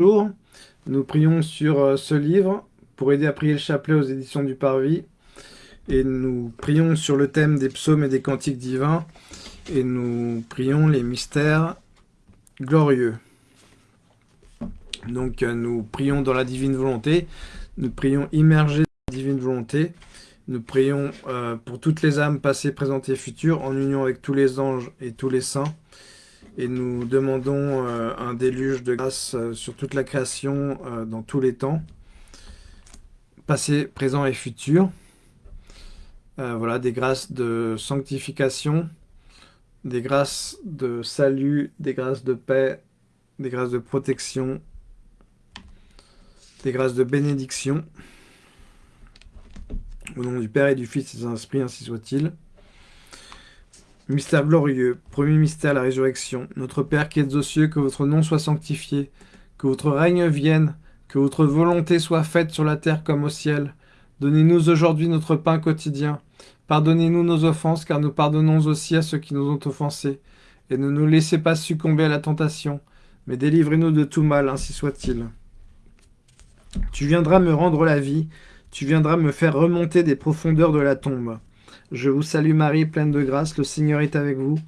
Bonjour, nous prions sur euh, ce livre pour aider à prier le chapelet aux éditions du Parvis. Et nous prions sur le thème des psaumes et des cantiques divins. Et nous prions les mystères glorieux. Donc euh, nous prions dans la divine volonté. Nous prions immergés dans la divine volonté. Nous prions euh, pour toutes les âmes passées, présentes et futures, en union avec tous les anges et tous les saints et nous demandons euh, un déluge de grâce euh, sur toute la création euh, dans tous les temps, passé, présent et futur. voilà, des grâces de sanctification, des grâces de salut, des grâces de paix, des grâces de protection, des grâces de bénédiction. Au nom du Père et du Fils et des Saint-Esprit, ainsi soit-il. Mystère glorieux, premier mystère, la résurrection. Notre Père qui êtes aux cieux, que votre nom soit sanctifié, que votre règne vienne, que votre volonté soit faite sur la terre comme au ciel. Donnez-nous aujourd'hui notre pain quotidien. Pardonnez-nous nos offenses, car nous pardonnons aussi à ceux qui nous ont offensés. Et ne nous laissez pas succomber à la tentation, mais délivrez-nous de tout mal, ainsi soit-il. Tu viendras me rendre la vie, tu viendras me faire remonter des profondeurs de la tombe. Je vous salue Marie, pleine de grâce, le Seigneur est avec vous.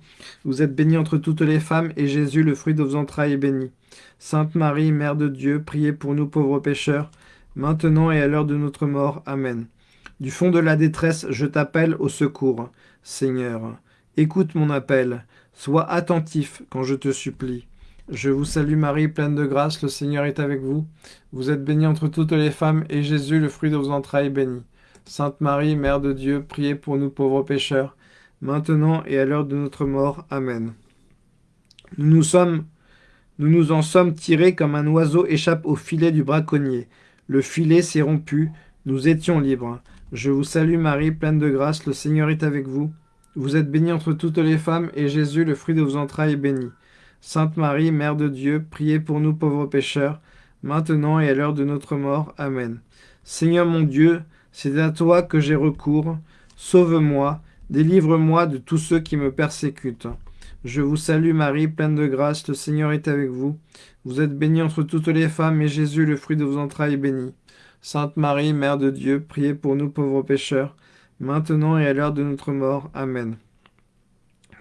Vous êtes bénie entre toutes les femmes, et Jésus, le fruit de vos entrailles, est béni. Sainte Marie, Mère de Dieu, priez pour nous pauvres pécheurs, maintenant et à l'heure de notre mort. Amen. Du fond de la détresse, je t'appelle au secours. Seigneur, écoute mon appel, sois attentif quand je te supplie. Je vous salue Marie, pleine de grâce, le Seigneur est avec vous. Vous êtes bénie entre toutes les femmes, et Jésus, le fruit de vos entrailles, est béni. Sainte Marie, Mère de Dieu, priez pour nous pauvres pécheurs, maintenant et à l'heure de notre mort. Amen. Nous nous, en sommes tirés comme un oiseau échappe au filet du braconnier. Le filet s'est rompu, nous étions libres. Je vous salue Marie, pleine de grâce, le Seigneur est avec vous. Vous êtes bénie entre toutes les femmes, et Jésus, le fruit de vos entrailles, est béni. Sainte Marie, Mère de Dieu, priez pour nous pauvres pécheurs, maintenant et à l'heure de notre mort. Amen. Seigneur mon Dieu, c'est à toi que j'ai recours. Sauve-moi, délivre-moi de tous ceux qui me persécutent. Je vous salue Marie, pleine de grâce, le Seigneur est avec vous. Vous êtes bénie entre toutes les femmes, et Jésus, le fruit de vos entrailles, est béni. Sainte Marie, Mère de Dieu, priez pour nous pauvres pécheurs, maintenant et à l'heure de notre mort. Amen.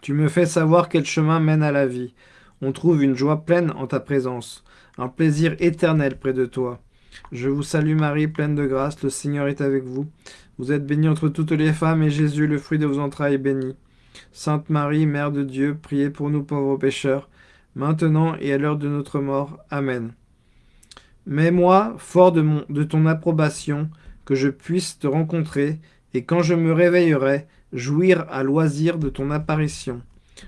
Tu me fais savoir quel chemin mène à la vie. On trouve une joie pleine en ta présence, un plaisir éternel près de toi. Je vous salue Marie, pleine de grâce, le Seigneur est avec vous. Vous êtes bénie entre toutes les femmes, et Jésus, le fruit de vos entrailles, est béni. Sainte Marie, Mère de Dieu, priez pour nous pauvres pécheurs, maintenant et à l'heure de notre mort. Amen. Mais moi, fort de, de ton approbation, que je puisse te rencontrer, et quand je me réveillerai, jouir à loisir de ton apparition.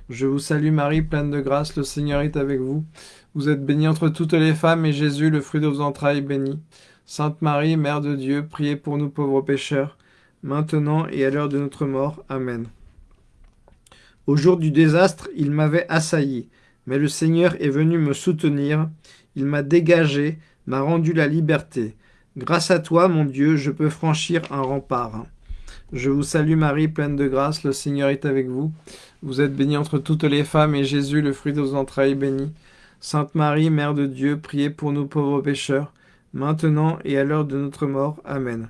Je vous salue Marie, pleine de grâce, le Seigneur est avec vous. Vous êtes bénie entre toutes les femmes, et Jésus, le fruit de vos entrailles, est béni. Sainte Marie, Mère de Dieu, priez pour nous pauvres pécheurs, maintenant et à l'heure de notre mort. Amen. Au jour du désastre, il m'avait assailli, mais le Seigneur est venu me soutenir. Il m'a dégagé, m'a rendu la liberté. Grâce à toi, mon Dieu, je peux franchir un rempart. Je vous salue Marie, pleine de grâce, le Seigneur est avec vous. Vous êtes bénie entre toutes les femmes, et Jésus, le fruit de vos entrailles, est béni. Sainte Marie, Mère de Dieu, priez pour nous pauvres pécheurs, maintenant et à l'heure de notre mort. Amen.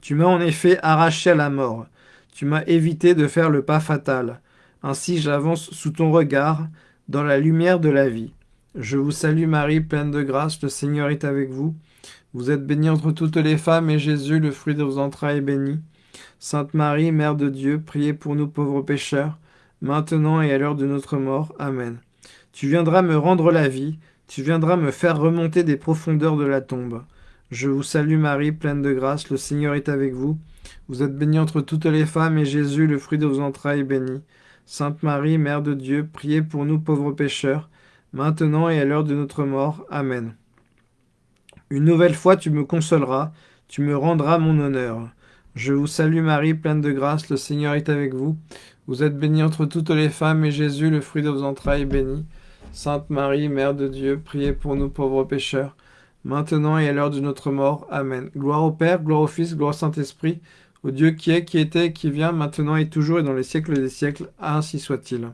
Tu m'as en effet arraché à la mort. Tu m'as évité de faire le pas fatal. Ainsi j'avance sous ton regard, dans la lumière de la vie. Je vous salue Marie, pleine de grâce, le Seigneur est avec vous. Vous êtes bénie entre toutes les femmes, et Jésus, le fruit de vos entrailles, est béni. Sainte Marie, Mère de Dieu, priez pour nous pauvres pécheurs, maintenant et à l'heure de notre mort. Amen. Tu viendras me rendre la vie, tu viendras me faire remonter des profondeurs de la tombe. Je vous salue Marie, pleine de grâce, le Seigneur est avec vous. Vous êtes bénie entre toutes les femmes, et Jésus, le fruit de vos entrailles, est béni. Sainte Marie, Mère de Dieu, priez pour nous pauvres pécheurs, maintenant et à l'heure de notre mort. Amen. Une nouvelle fois tu me consoleras, tu me rendras mon honneur. Je vous salue Marie, pleine de grâce, le Seigneur est avec vous. Vous êtes bénie entre toutes les femmes, et Jésus, le fruit de vos entrailles, est béni. Sainte Marie, Mère de Dieu, priez pour nous pauvres pécheurs, maintenant et à l'heure de notre mort. Amen. Gloire au Père, gloire au Fils, gloire au Saint-Esprit, au Dieu qui est, qui était, qui vient, maintenant et toujours et dans les siècles des siècles. Ainsi soit-il.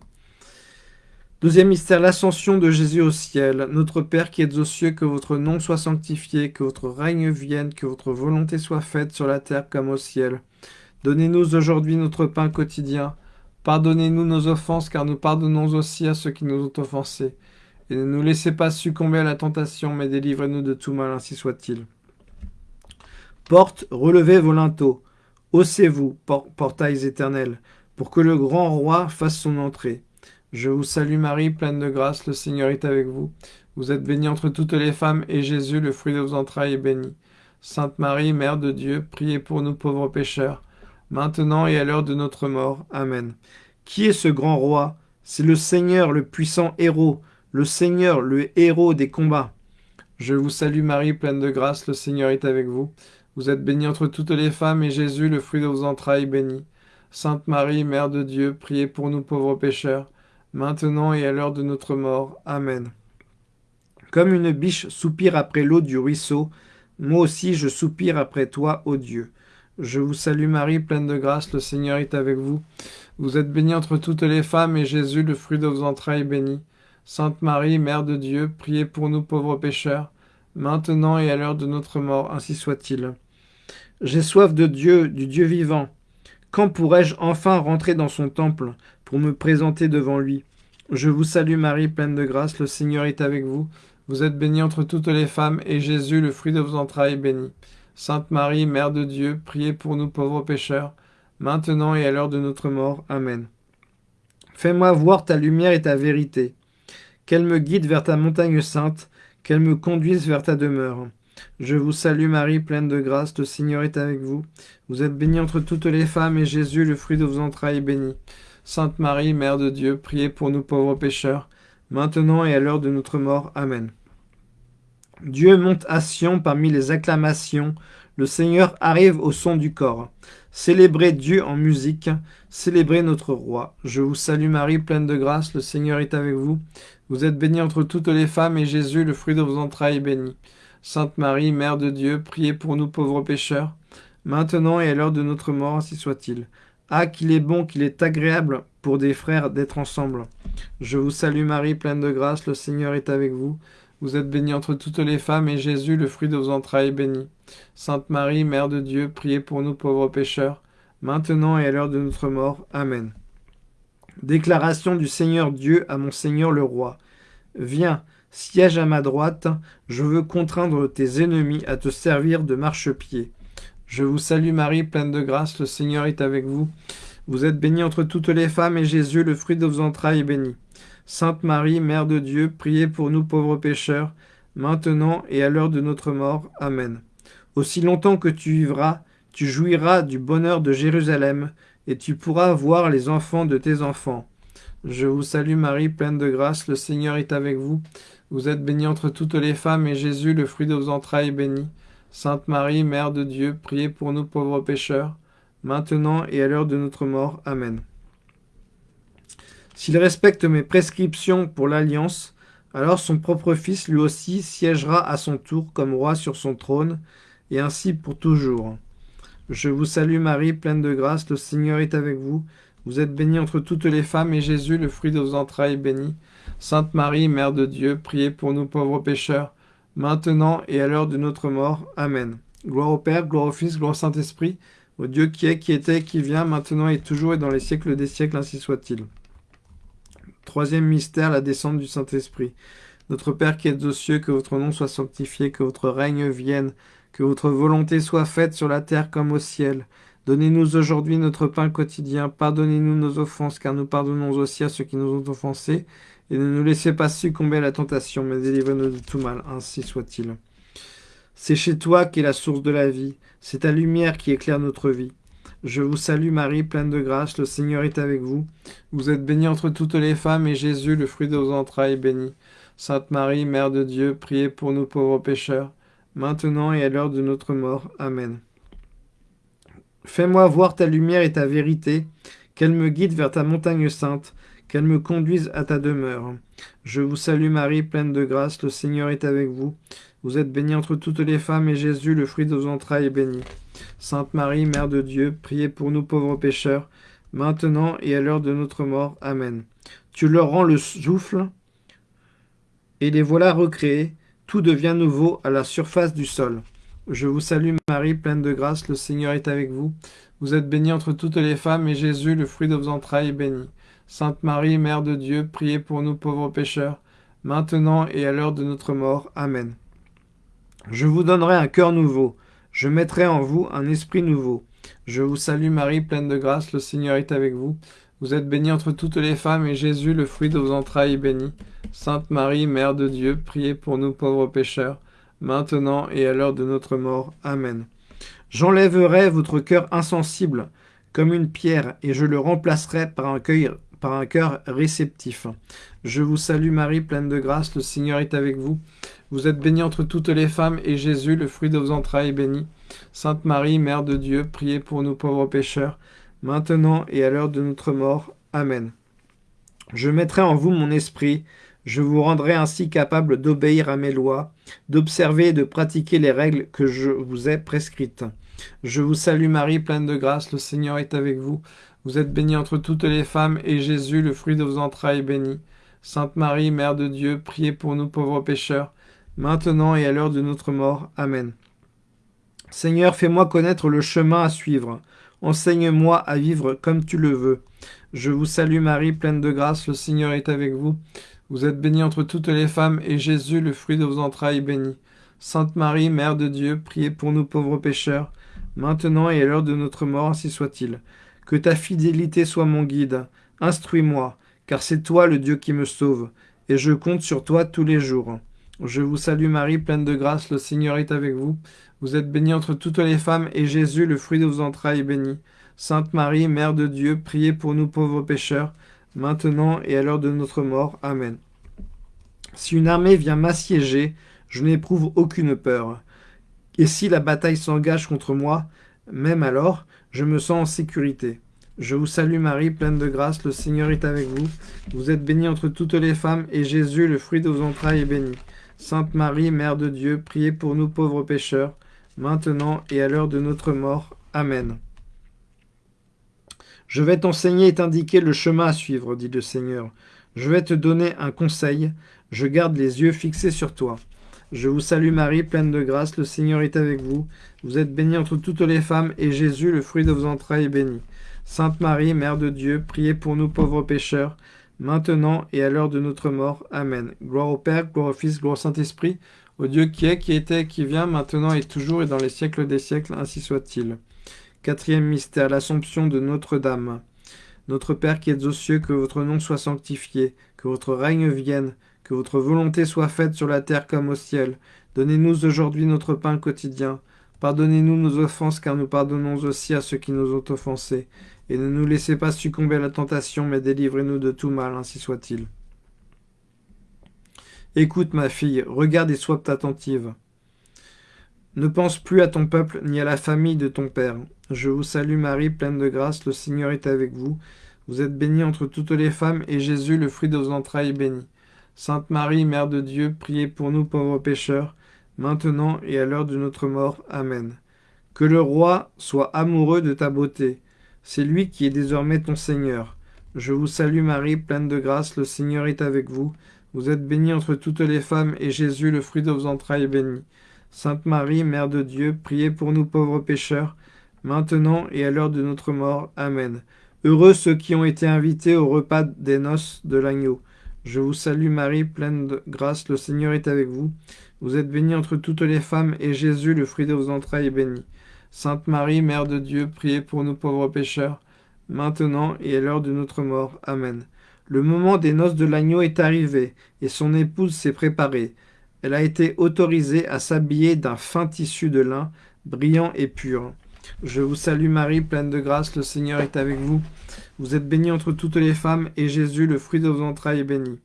Deuxième mystère, l'ascension de Jésus au ciel. Notre Père qui êtes aux cieux, que votre nom soit sanctifié, que votre règne vienne, que votre volonté soit faite sur la terre comme au ciel. Donnez-nous aujourd'hui notre pain quotidien. Pardonnez-nous nos offenses, car nous pardonnons aussi à ceux qui nous ont offensés. Et ne nous laissez pas succomber à la tentation, mais délivrez-nous de tout mal, ainsi soit-il. Porte, relevez vos linteaux. Haussez-vous, portails éternels, pour que le grand roi fasse son entrée. Je vous salue Marie, pleine de grâce, le Seigneur est avec vous. Vous êtes bénie entre toutes les femmes, et Jésus, le fruit de vos entrailles, est béni. Sainte Marie, Mère de Dieu, priez pour nous pauvres pécheurs, maintenant et à l'heure de notre mort. Amen. Qui est ce grand roi? C'est le Seigneur, le puissant héros, le Seigneur, le héros des combats. Je vous salue Marie, pleine de grâce, le Seigneur est avec vous. Vous êtes bénie entre toutes les femmes, et Jésus, le fruit de vos entrailles, béni. Sainte Marie, Mère de Dieu, priez pour nous pauvres pécheurs, maintenant et à l'heure de notre mort. Amen. Comme une biche soupire après l'eau du ruisseau, moi aussi je soupire après toi, ô Dieu. Je vous salue Marie, pleine de grâce, le Seigneur est avec vous. Vous êtes bénie entre toutes les femmes, et Jésus, le fruit de vos entrailles, est béni. Sainte Marie, Mère de Dieu, priez pour nous pauvres pécheurs, maintenant et à l'heure de notre mort, ainsi soit-il. J'ai soif de Dieu, du Dieu vivant. Quand pourrai-je enfin rentrer dans son temple pour me présenter devant lui? Je vous salue Marie, pleine de grâce, le Seigneur est avec vous. Vous êtes bénie entre toutes les femmes, et Jésus, le fruit de vos entrailles, est béni. Sainte Marie, Mère de Dieu, priez pour nous pauvres pécheurs, maintenant et à l'heure de notre mort. Amen. Fais-moi voir ta lumière et ta vérité, qu'elle me guide vers ta montagne sainte, qu'elle me conduise vers ta demeure. Je vous salue Marie, pleine de grâce, le Seigneur est avec vous. Vous êtes bénie entre toutes les femmes, et Jésus, le fruit de vos entrailles, est béni. Sainte Marie, Mère de Dieu, priez pour nous pauvres pécheurs, maintenant et à l'heure de notre mort. Amen. Dieu monte à Sion parmi les acclamations, le Seigneur arrive au son du corps. Célébrez Dieu en musique, célébrez notre roi. Je vous salue Marie, pleine de grâce, le Seigneur est avec vous. Vous êtes bénie entre toutes les femmes, et Jésus, le fruit de vos entrailles, est béni. Sainte Marie, Mère de Dieu, priez pour nous pauvres pécheurs, maintenant et à l'heure de notre mort, ainsi soit-il. Ah, qu'il est bon, qu'il est agréable pour des frères d'être ensemble. Je vous salue Marie, pleine de grâce, le Seigneur est avec vous. Vous êtes bénie entre toutes les femmes, et Jésus, le fruit de vos entrailles, est béni. Sainte Marie, Mère de Dieu, priez pour nous pauvres pécheurs, maintenant et à l'heure de notre mort. Amen. Déclaration du Seigneur Dieu à mon Seigneur le Roi. Viens, Siège à ma droite, je veux contraindre tes ennemis à te servir de marchepied. Je vous salue Marie, pleine de grâce, le Seigneur est avec vous. Vous êtes bénie entre toutes les femmes, et Jésus, le fruit de vos entrailles, est béni. Sainte Marie, Mère de Dieu, priez pour nous pauvres pécheurs, maintenant et à l'heure de notre mort. Amen. Aussi longtemps que tu vivras, tu jouiras du bonheur de Jérusalem, et tu pourras voir les enfants de tes enfants. Je vous salue Marie, pleine de grâce, le Seigneur est avec vous. Vous êtes bénie entre toutes les femmes, et Jésus, le fruit de vos entrailles, est béni. Sainte Marie, Mère de Dieu, priez pour nous pauvres pécheurs, maintenant et à l'heure de notre mort. Amen. S'il respecte mes prescriptions pour l'alliance, alors son propre Fils lui aussi siégera à son tour comme roi sur son trône, et ainsi pour toujours. Je vous salue Marie, pleine de grâce, le Seigneur est avec vous. Vous êtes bénie entre toutes les femmes, et Jésus, le fruit de vos entrailles, est béni. Sainte Marie, Mère de Dieu, priez pour nous pauvres pécheurs, maintenant et à l'heure de notre mort. Amen. Gloire au Père, gloire au Fils, gloire au Saint-Esprit, au Dieu qui est, qui était, qui vient, maintenant et toujours et dans les siècles des siècles, ainsi soit-il. Troisième mystère, la descente du Saint-Esprit. Notre Père qui êtes aux cieux, que votre nom soit sanctifié, que votre règne vienne, que votre volonté soit faite sur la terre comme au ciel. Donnez-nous aujourd'hui notre pain quotidien, pardonnez-nous nos offenses, car nous pardonnons aussi à ceux qui nous ont offensés, et ne nous laissez pas succomber à la tentation, mais délivrez-nous de tout mal, ainsi soit-il. C'est chez toi qu'est la source de la vie, c'est ta lumière qui éclaire notre vie. Je vous salue Marie, pleine de grâce, le Seigneur est avec vous. Vous êtes bénie entre toutes les femmes, et Jésus, le fruit de vos entrailles, est béni. Sainte Marie, Mère de Dieu, priez pour nous pauvres pécheurs, maintenant et à l'heure de notre mort. Amen. Fais-moi voir ta lumière et ta vérité, qu'elle me guide vers ta montagne sainte, qu'elle me conduise à ta demeure. Je vous salue Marie, pleine de grâce, le Seigneur est avec vous. Vous êtes bénie entre toutes les femmes, et Jésus, le fruit de vos entrailles, est béni. Sainte Marie, Mère de Dieu, priez pour nous pauvres pécheurs, maintenant et à l'heure de notre mort. Amen. tu leur rends le souffle, et les voilà recréés, tout devient nouveau à la surface du sol. Je vous salue Marie, pleine de grâce, le Seigneur est avec vous. Vous êtes bénie entre toutes les femmes, et Jésus, le fruit de vos entrailles, est béni. Sainte Marie, Mère de Dieu, priez pour nous pauvres pécheurs, maintenant et à l'heure de notre mort. Amen. Je vous donnerai un cœur nouveau, je mettrai en vous un esprit nouveau. Je vous salue Marie, pleine de grâce, le Seigneur est avec vous. Vous êtes bénie entre toutes les femmes, et Jésus, le fruit de vos entrailles, est béni. Sainte Marie, Mère de Dieu, priez pour nous pauvres pécheurs, maintenant et à l'heure de notre mort. Amen. J'enlèverai votre cœur insensible comme une pierre, et je le remplacerai par un cœur réceptif. Je vous salue Marie, pleine de grâce, le Seigneur est avec vous. Vous êtes bénie entre toutes les femmes, et Jésus, le fruit de vos entrailles, est béni. Sainte Marie, Mère de Dieu, priez pour nous pauvres pécheurs, maintenant et à l'heure de notre mort. Amen. Je mettrai en vous mon esprit, je vous rendrai ainsi capable d'obéir à mes lois, d'observer et de pratiquer les règles que je vous ai prescrites. Je vous salue Marie, pleine de grâce, le Seigneur est avec vous. Vous êtes bénie entre toutes les femmes, et Jésus, le fruit de vos entrailles, est béni. Sainte Marie, Mère de Dieu, priez pour nous pauvres pécheurs, maintenant et à l'heure de notre mort. Amen. Seigneur, fais-moi connaître le chemin à suivre. Enseigne-moi à vivre comme tu le veux. Je vous salue Marie, pleine de grâce, le Seigneur est avec vous. Vous êtes bénie entre toutes les femmes, et Jésus, le fruit de vos entrailles, est béni. Sainte Marie, Mère de Dieu, priez pour nous pauvres pécheurs, maintenant et à l'heure de notre mort, ainsi soit-il. Que ta fidélité soit mon guide. Instruis-moi, car c'est toi le Dieu qui me sauve, et je compte sur toi tous les jours. Je vous salue Marie, pleine de grâce, le Seigneur est avec vous. Vous êtes bénie entre toutes les femmes, et Jésus, le fruit de vos entrailles, est béni. Sainte Marie, Mère de Dieu, priez pour nous pauvres pécheurs, maintenant et à l'heure de notre mort. Amen. Si une armée vient m'assiéger, je n'éprouve aucune peur. Et si la bataille s'engage contre moi, même alors, je me sens en sécurité. Je vous salue Marie, pleine de grâce, le Seigneur est avec vous. Vous êtes bénie entre toutes les femmes, et Jésus, le fruit de vos entrailles, est béni. Sainte Marie, Mère de Dieu, priez pour nous pauvres pécheurs, maintenant et à l'heure de notre mort. Amen. Je vais t'enseigner et t'indiquer le chemin à suivre, dit le Seigneur. Je vais te donner un conseil, je garde les yeux fixés sur toi. Je vous salue Marie, pleine de grâce, le Seigneur est avec vous. Vous êtes bénie entre toutes les femmes, et Jésus, le fruit de vos entrailles, est béni. Sainte Marie, Mère de Dieu, priez pour nous pauvres pécheurs, maintenant et à l'heure de notre mort. Amen. Gloire au Père, gloire au Fils, gloire au Saint-Esprit, au Dieu qui est, qui était, qui vient, maintenant et toujours, et dans les siècles des siècles, ainsi soit-il. Quatrième mystère, l'Assomption de Notre-Dame. Notre Père qui êtes aux cieux, que votre nom soit sanctifié, que votre règne vienne, que votre volonté soit faite sur la terre comme au ciel. Donnez-nous aujourd'hui notre pain quotidien. Pardonnez-nous nos offenses, car nous pardonnons aussi à ceux qui nous ont offensés. Et ne nous laissez pas succomber à la tentation, mais délivrez-nous de tout mal, ainsi soit-il. Écoute, ma fille, regarde et sois attentive. Ne pense plus à ton peuple, ni à la famille de ton père. Je vous salue Marie, pleine de grâce, le Seigneur est avec vous. Vous êtes bénie entre toutes les femmes, et Jésus, le fruit de vos entrailles, est béni. Sainte Marie, Mère de Dieu, priez pour nous pauvres pécheurs, maintenant et à l'heure de notre mort. Amen. Que le roi soit amoureux de ta beauté. C'est lui qui est désormais ton Seigneur. Je vous salue Marie, pleine de grâce, le Seigneur est avec vous. Vous êtes bénie entre toutes les femmes, et Jésus, le fruit de vos entrailles, est béni. Sainte Marie, Mère de Dieu, priez pour nous pauvres pécheurs, maintenant et à l'heure de notre mort. Amen. Heureux ceux qui ont été invités au repas des noces de l'agneau. Je vous salue Marie, pleine de grâce, le Seigneur est avec vous. Vous êtes bénie entre toutes les femmes, et Jésus, le fruit de vos entrailles, est béni. Sainte Marie, Mère de Dieu, priez pour nous pauvres pécheurs, maintenant et à l'heure de notre mort. Amen. Le moment des noces de l'agneau est arrivé, et son épouse s'est préparée. Elle a été autorisée à s'habiller d'un fin tissu de lin, brillant et pur. Je vous salue Marie, pleine de grâce, le Seigneur est avec vous. Vous êtes bénie entre toutes les femmes, et Jésus, le fruit de vos entrailles, est béni.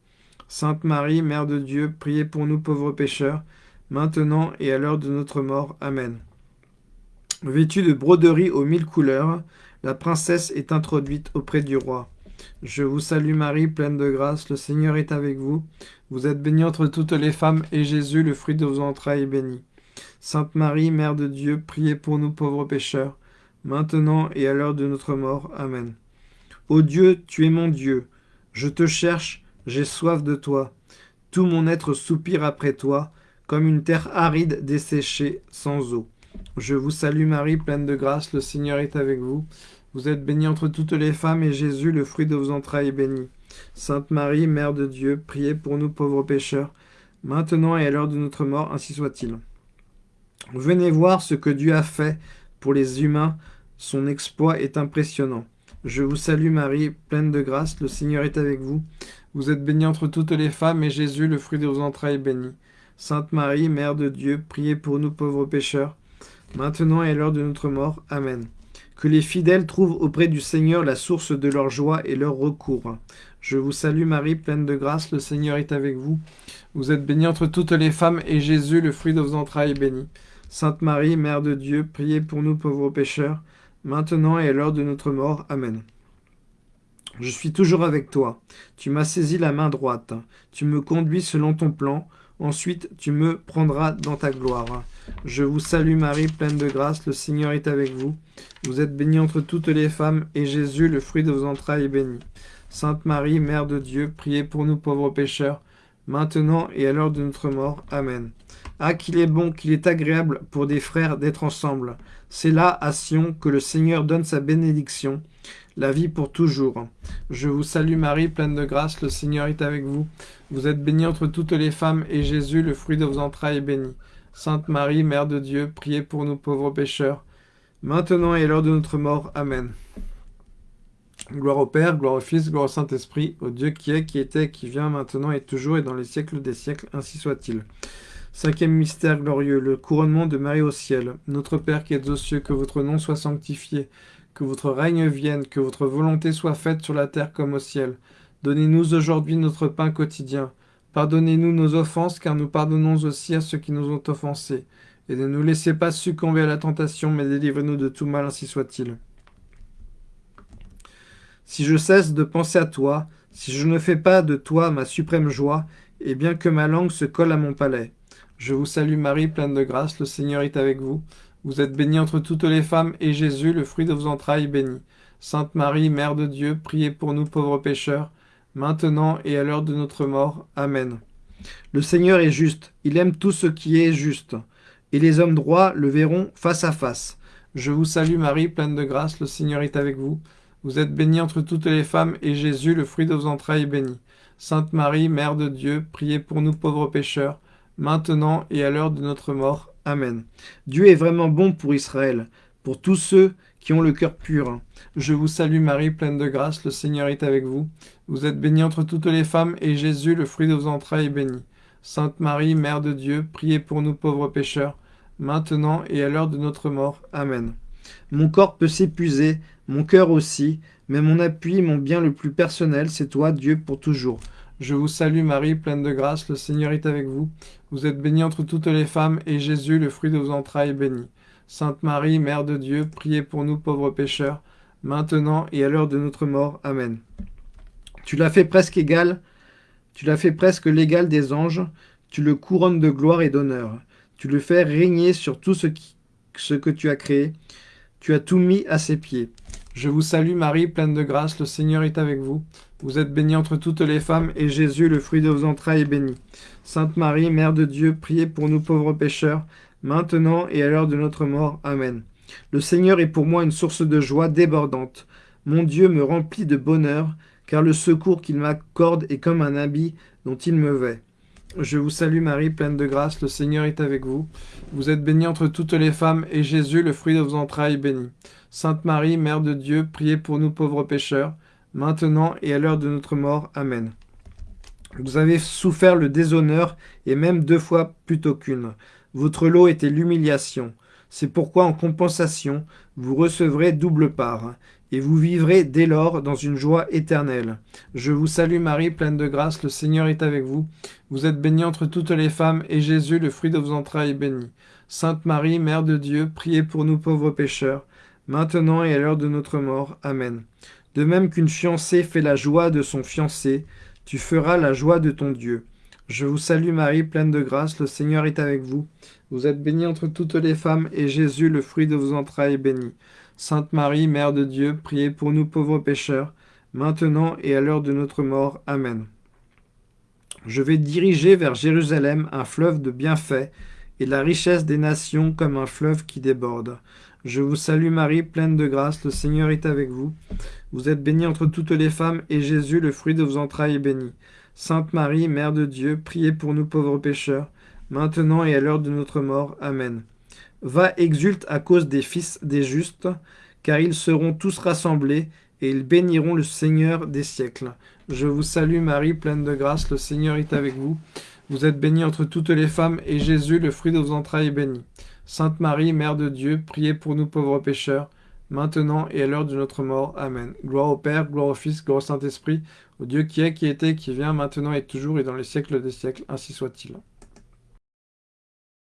Sainte Marie, Mère de Dieu, priez pour nous pauvres pécheurs, maintenant et à l'heure de notre mort. Amen. Vêtue de broderies aux mille couleurs, la princesse est introduite auprès du roi. Je vous salue Marie, pleine de grâce, le Seigneur est avec vous. Vous êtes bénie entre toutes les femmes, et Jésus, le fruit de vos entrailles, est béni. Sainte Marie, Mère de Dieu, priez pour nous pauvres pécheurs, maintenant et à l'heure de notre mort. Amen. Ô Dieu, tu es mon Dieu. Je te cherche, j'ai soif de toi. Tout mon être soupire après toi, comme une terre aride desséchée, sans eau. Je vous salue Marie, pleine de grâce, le Seigneur est avec vous. Vous êtes bénie entre toutes les femmes, et Jésus, le fruit de vos entrailles, est béni. Sainte Marie, Mère de Dieu, priez pour nous pauvres pécheurs, maintenant et à l'heure de notre mort, ainsi soit-il. Venez voir ce que Dieu a fait pour les humains, son exploit est impressionnant. Je vous salue Marie, pleine de grâce, le Seigneur est avec vous. Vous êtes bénie entre toutes les femmes, et Jésus, le fruit de vos entrailles, est béni. Sainte Marie, Mère de Dieu, priez pour nous pauvres pécheurs, maintenant et à l'heure de notre mort. Amen. Que les fidèles trouvent auprès du Seigneur la source de leur joie et leur recours. Je vous salue Marie, pleine de grâce, le Seigneur est avec vous. Vous êtes bénie entre toutes les femmes, et Jésus, le fruit de vos entrailles, est béni. Sainte Marie, Mère de Dieu, priez pour nous pauvres pécheurs, maintenant et à l'heure de notre mort. Amen. Je suis toujours avec toi. Tu m'as saisi la main droite. Tu me conduis selon ton plan. Ensuite, tu me prendras dans ta gloire. Je vous salue Marie, pleine de grâce, le Seigneur est avec vous. Vous êtes bénie entre toutes les femmes, et Jésus, le fruit de vos entrailles, est béni. Sainte Marie, Mère de Dieu, priez pour nous pauvres pécheurs, maintenant et à l'heure de notre mort. Amen. Ah, qu'il est bon, qu'il est agréable pour des frères d'être ensemble. C'est là, à Sion, que le Seigneur donne sa bénédiction, la vie pour toujours. Je vous salue Marie, pleine de grâce, le Seigneur est avec vous. Vous êtes bénie entre toutes les femmes, et Jésus, le fruit de vos entrailles, est béni. Sainte Marie, Mère de Dieu, priez pour nous pauvres pécheurs, maintenant et à l'heure de notre mort. Amen. Gloire au Père, gloire au Fils, gloire au Saint-Esprit, au Dieu qui est, qui était, qui vient, maintenant et toujours, et dans les siècles des siècles, ainsi soit-il. Cinquième mystère glorieux, le couronnement de Marie au ciel. Notre Père qui êtes aux cieux, que votre nom soit sanctifié, que votre règne vienne, que votre volonté soit faite sur la terre comme au ciel. Donnez-nous aujourd'hui notre pain quotidien. Pardonnez-nous nos offenses, car nous pardonnons aussi à ceux qui nous ont offensés. Et ne nous laissez pas succomber à la tentation, mais délivrez-nous de tout mal, ainsi soit-il. Si je cesse de penser à toi, si je ne fais pas de toi ma suprême joie, et bien que ma langue se colle à mon palais, je vous salue Marie, pleine de grâce, le Seigneur est avec vous. Vous êtes bénie entre toutes les femmes, et Jésus, le fruit de vos entrailles, est béni. Sainte Marie, Mère de Dieu, priez pour nous pauvres pécheurs, maintenant et à l'heure de notre mort. Amen. Le Seigneur est juste, il aime tout ce qui est juste, et les hommes droits le verront face à face. Je vous salue Marie, pleine de grâce, le Seigneur est avec vous. Vous êtes bénie entre toutes les femmes, et Jésus, le fruit de vos entrailles, est béni. Sainte Marie, Mère de Dieu, priez pour nous pauvres pécheurs, maintenant et à l'heure de notre mort. Amen. Dieu est vraiment bon pour Israël, pour tous ceux qui ont le cœur pur. Je vous salue Marie, pleine de grâce, le Seigneur est avec vous. Vous êtes bénie entre toutes les femmes, et Jésus, le fruit de vos entrailles, est béni. Sainte Marie, Mère de Dieu, priez pour nous pauvres pécheurs, maintenant et à l'heure de notre mort. Amen. Mon corps peut s'épuiser, mon cœur aussi, mais mon appui, mon bien le plus personnel, c'est toi, Dieu, pour toujours. Je vous salue Marie, pleine de grâce, le Seigneur est avec vous. Vous êtes bénie entre toutes les femmes, et Jésus, le fruit de vos entrailles, est béni. Sainte Marie, Mère de Dieu, priez pour nous pauvres pécheurs, maintenant et à l'heure de notre mort. Amen. Tu l'as fait presque égal, tu l'as fait presque l'égal des anges, tu le couronnes de gloire et d'honneur. Tu le fais régner sur tout ce, ce que tu as créé. Tu as tout mis à ses pieds. Je vous salue Marie, pleine de grâce, le Seigneur est avec vous. Vous êtes bénie entre toutes les femmes, et Jésus, le fruit de vos entrailles, est béni. Sainte Marie, Mère de Dieu, priez pour nous pauvres pécheurs, maintenant et à l'heure de notre mort. Amen. Le Seigneur est pour moi une source de joie débordante. Mon Dieu me remplit de bonheur, car le secours qu'il m'accorde est comme un habit dont il me vêt. Je vous salue Marie, pleine de grâce, le Seigneur est avec vous. Vous êtes bénie entre toutes les femmes, et Jésus, le fruit de vos entrailles, est béni. Sainte Marie, Mère de Dieu, priez pour nous pauvres pécheurs, maintenant et à l'heure de notre mort. Amen. Vous avez souffert le déshonneur, et même deux fois plutôt qu'une. Votre lot était l'humiliation. C'est pourquoi, en compensation, vous recevrez double part, et vous vivrez dès lors dans une joie éternelle. Je vous salue Marie, pleine de grâce, le Seigneur est avec vous. Vous êtes bénie entre toutes les femmes, et Jésus, le fruit de vos entrailles, est béni. Sainte Marie, Mère de Dieu, priez pour nous pauvres pécheurs, maintenant et à l'heure de notre mort. Amen. De même qu'une fiancée fait la joie de son fiancé, tu feras la joie de ton Dieu. Je vous salue Marie, pleine de grâce, le Seigneur est avec vous. Vous êtes bénie entre toutes les femmes, et Jésus, le fruit de vos entrailles, est béni. Sainte Marie, Mère de Dieu, priez pour nous pauvres pécheurs, maintenant et à l'heure de notre mort. Amen. Je vais diriger vers Jérusalem un fleuve de bienfaits et la richesse des nations comme un fleuve qui déborde. Je vous salue Marie, pleine de grâce, le Seigneur est avec vous. Vous êtes bénie entre toutes les femmes, et Jésus, le fruit de vos entrailles, est béni. Sainte Marie, Mère de Dieu, priez pour nous pauvres pécheurs, maintenant et à l'heure de notre mort. Amen. Va, exulte à cause des fils des justes, car ils seront tous rassemblés, et ils béniront le Seigneur des siècles. Je vous salue Marie, pleine de grâce, le Seigneur est avec vous. Vous êtes bénie entre toutes les femmes, et Jésus, le fruit de vos entrailles, est béni. Sainte Marie, Mère de Dieu, priez pour nous pauvres pécheurs, maintenant et à l'heure de notre mort. Amen. Gloire au Père, gloire au Fils, gloire au Saint-Esprit, au Dieu qui est, qui était, qui vient, maintenant et toujours, et dans les siècles des siècles, ainsi soit-il.